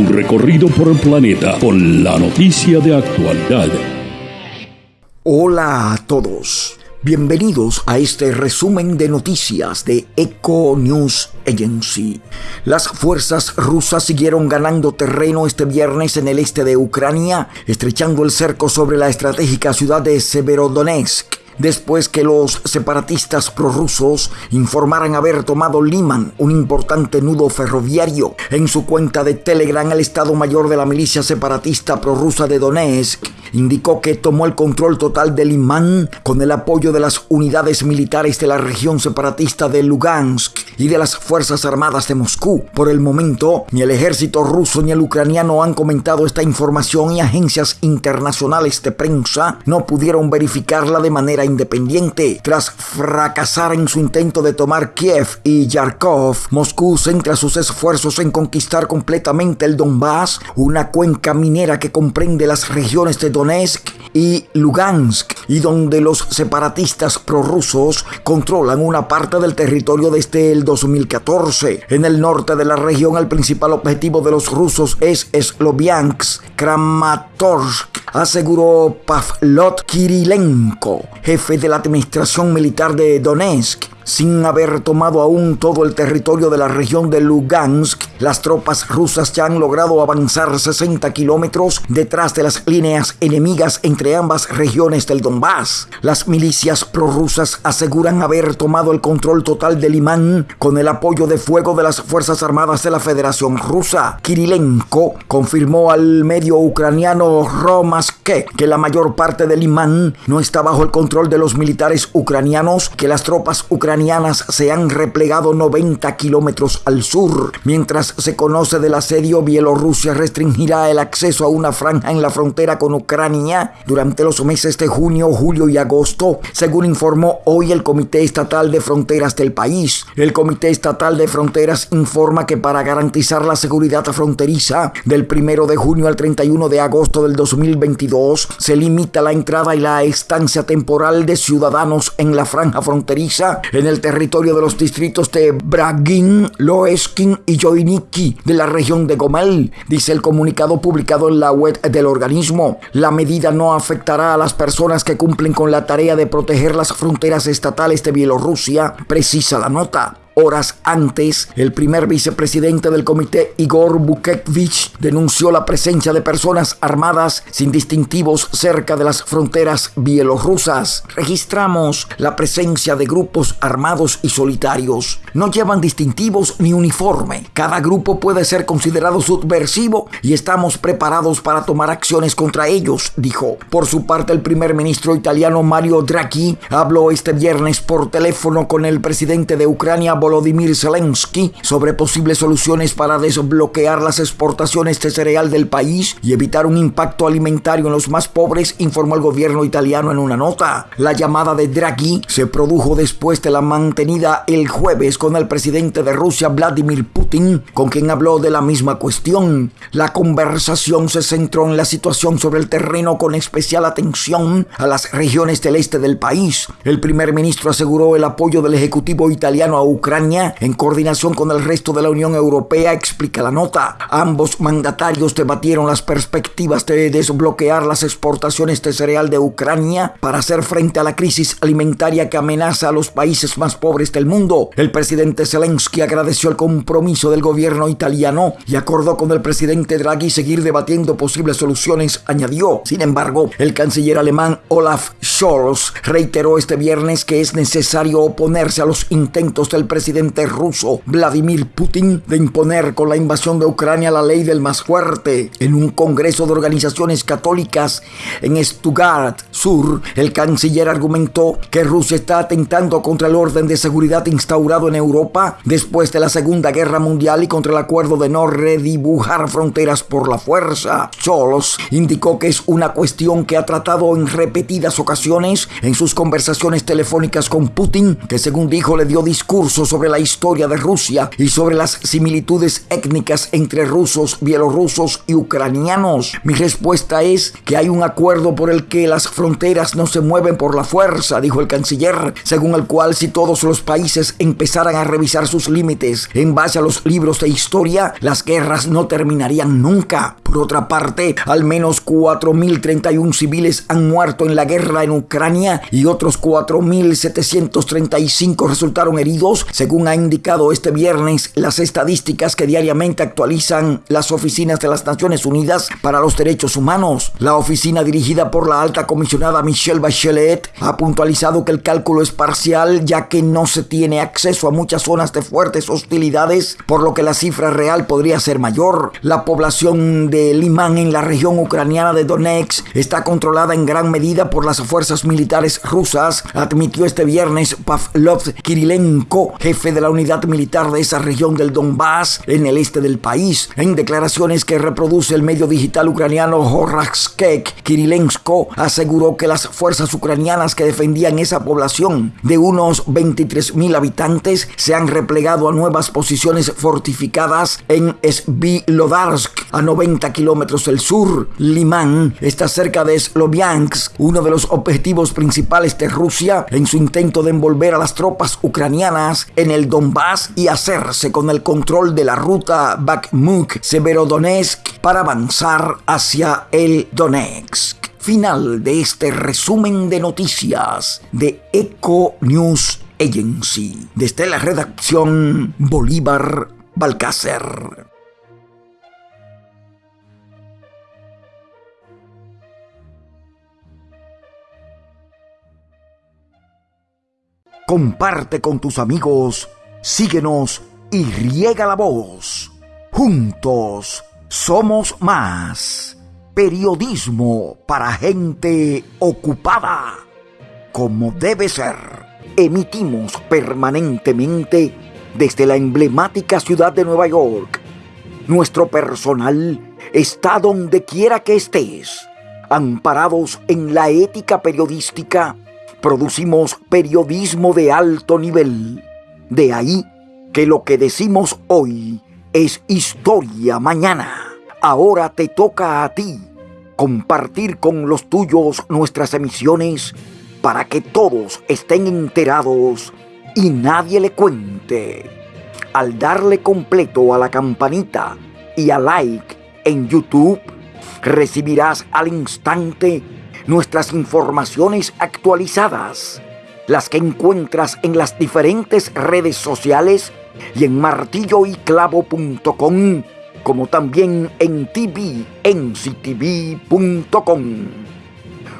Un recorrido por el planeta con la noticia de actualidad. Hola a todos. Bienvenidos a este resumen de noticias de Eco News Agency. Las fuerzas rusas siguieron ganando terreno este viernes en el este de Ucrania, estrechando el cerco sobre la estratégica ciudad de Severodonetsk después que los separatistas prorrusos informaran haber tomado Liman, un importante nudo ferroviario. En su cuenta de Telegram, el Estado Mayor de la milicia separatista prorrusa de Donetsk indicó que tomó el control total de Liman con el apoyo de las unidades militares de la región separatista de Lugansk y de las Fuerzas Armadas de Moscú. Por el momento, ni el ejército ruso ni el ucraniano han comentado esta información y agencias internacionales de prensa no pudieron verificarla de manera independiente. Tras fracasar en su intento de tomar Kiev y Yarkov, Moscú centra sus esfuerzos en conquistar completamente el Donbass, una cuenca minera que comprende las regiones de Donetsk y Lugansk, y donde los separatistas prorrusos controlan una parte del territorio desde el 2014. En el norte de la región, el principal objetivo de los rusos es Sloviansk, Kramatorsk, aseguró Pavlot Kirilenko, jefe de la administración militar de Donetsk sin haber tomado aún todo el territorio de la región de Lugansk, las tropas rusas ya han logrado avanzar 60 kilómetros detrás de las líneas enemigas entre ambas regiones del Donbass. Las milicias prorrusas aseguran haber tomado el control total de Limán con el apoyo de fuego de las Fuerzas Armadas de la Federación Rusa. Kirilenko confirmó al medio ucraniano Romaske que la mayor parte de Limán no está bajo el control de los militares ucranianos, que las tropas ucranianas se han replegado 90 kilómetros al sur. Mientras se conoce del asedio, Bielorrusia restringirá el acceso a una franja en la frontera con Ucrania durante los meses de junio, julio y agosto, según informó hoy el Comité Estatal de Fronteras del país. El Comité Estatal de Fronteras informa que para garantizar la seguridad fronteriza del 1 de junio al 31 de agosto del 2022, se limita la entrada y la estancia temporal de ciudadanos en la franja fronteriza en el territorio de los distritos de Bragin, Loeskin y Joiniki de la región de Gomel, dice el comunicado publicado en la web del organismo. La medida no afectará a las personas que cumplen con la tarea de proteger las fronteras estatales de Bielorrusia, precisa la nota. Horas antes, el primer vicepresidente del comité, Igor Bukevich, denunció la presencia de personas armadas sin distintivos cerca de las fronteras bielorrusas. Registramos la presencia de grupos armados y solitarios. No llevan distintivos ni uniforme. Cada grupo puede ser considerado subversivo y estamos preparados para tomar acciones contra ellos, dijo. Por su parte, el primer ministro italiano Mario Draghi habló este viernes por teléfono con el presidente de Ucrania, Volodymyr Zelensky sobre posibles soluciones para desbloquear las exportaciones de cereal del país y evitar un impacto alimentario en los más pobres, informó el gobierno italiano en una nota. La llamada de Draghi se produjo después de la mantenida el jueves con el presidente de Rusia, Vladimir Putin, con quien habló de la misma cuestión. La conversación se centró en la situación sobre el terreno con especial atención a las regiones del este del país. El primer ministro aseguró el apoyo del Ejecutivo italiano a Ucrania en coordinación con el resto de la Unión Europea, explica la nota. Ambos mandatarios debatieron las perspectivas de desbloquear las exportaciones de cereal de Ucrania para hacer frente a la crisis alimentaria que amenaza a los países más pobres del mundo. El presidente Zelensky agradeció el compromiso del gobierno italiano y acordó con el presidente Draghi seguir debatiendo posibles soluciones, añadió. Sin embargo, el canciller alemán Olaf Scholz reiteró este viernes que es necesario oponerse a los intentos del presidente presidente ruso Vladimir Putin de imponer con la invasión de Ucrania la ley del más fuerte. En un congreso de organizaciones católicas en Stuttgart Sur, el canciller argumentó que Rusia está atentando contra el orden de seguridad instaurado en Europa después de la Segunda Guerra Mundial y contra el acuerdo de no redibujar fronteras por la fuerza. Scholz indicó que es una cuestión que ha tratado en repetidas ocasiones en sus conversaciones telefónicas con Putin, que según dijo le dio discursos sobre la historia de Rusia y sobre las similitudes étnicas entre rusos, bielorrusos y ucranianos. Mi respuesta es que hay un acuerdo por el que las fronteras no se mueven por la fuerza, dijo el canciller, según el cual si todos los países empezaran a revisar sus límites en base a los libros de historia, las guerras no terminarían nunca. Por otra parte, al menos 4.031 civiles han muerto en la guerra en Ucrania y otros 4.735 resultaron heridos, según ha indicado este viernes las estadísticas que diariamente actualizan las oficinas de las Naciones Unidas para los Derechos Humanos. La oficina dirigida por la alta comisionada Michelle Bachelet ha puntualizado que el cálculo es parcial ya que no se tiene acceso a muchas zonas de fuertes hostilidades, por lo que la cifra real podría ser mayor. La población de Limán en la región ucraniana de Donetsk está controlada en gran medida por las fuerzas militares rusas, admitió este viernes Pavlov Kirilenko, jefe de la unidad militar de esa región del Donbass en el este del país. En declaraciones que reproduce el medio digital ucraniano Horaskek, Kirilenko aseguró que las fuerzas ucranianas que defendían esa población de unos 23.000 habitantes se han replegado a nuevas posiciones fortificadas en Svilodarsk, a 90 kilómetros del sur. Limán está cerca de Sloviansk, uno de los objetivos principales de Rusia en su intento de envolver a las tropas ucranianas en el Donbass y hacerse con el control de la ruta Bakhmut-Severodonetsk para avanzar hacia el Donetsk. Final de este resumen de noticias de Eco News Agency. Desde la redacción Bolívar Balcácer. Comparte con tus amigos, síguenos y riega la voz. Juntos somos más. Periodismo para gente ocupada. Como debe ser, emitimos permanentemente desde la emblemática ciudad de Nueva York. Nuestro personal está donde quiera que estés, amparados en la ética periodística producimos periodismo de alto nivel. De ahí que lo que decimos hoy es historia mañana. Ahora te toca a ti compartir con los tuyos nuestras emisiones para que todos estén enterados y nadie le cuente. Al darle completo a la campanita y a like en YouTube, recibirás al instante nuestras informaciones actualizadas, las que encuentras en las diferentes redes sociales y en martilloyclavo.com, como también en tvnctv.com.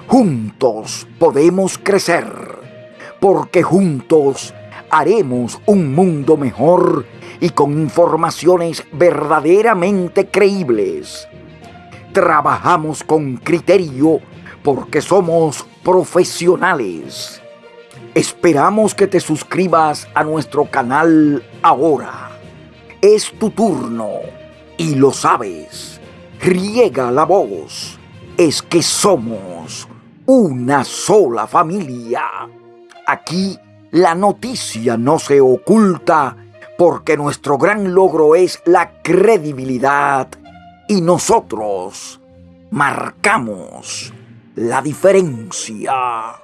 Juntos podemos crecer, porque juntos haremos un mundo mejor y con informaciones verdaderamente creíbles. Trabajamos con criterio porque somos profesionales. Esperamos que te suscribas a nuestro canal ahora. Es tu turno y lo sabes. Riega la voz. Es que somos una sola familia. Aquí la noticia no se oculta porque nuestro gran logro es la credibilidad y nosotros marcamos la diferencia.